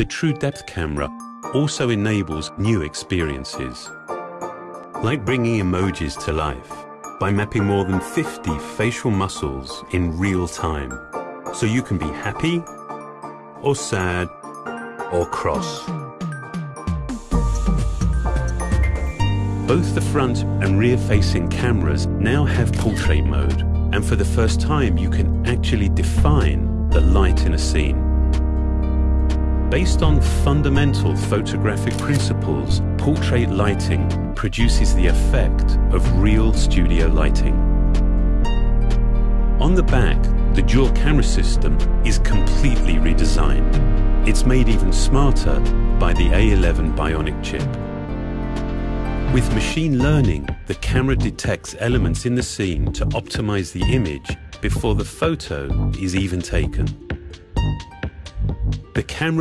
The TrueDepth camera also enables new experiences, like bringing emojis to life by mapping more than 50 facial muscles in real time, so you can be happy or sad or cross. Both the front and rear-facing cameras now have portrait mode, and for the first time you can actually define the light in a scene. Based on fundamental photographic principles, portrait lighting produces the effect of real studio lighting. On the back, the dual camera system is completely redesigned. It's made even smarter by the A11 Bionic chip. With machine learning, the camera detects elements in the scene to optimize the image before the photo is even taken. The camera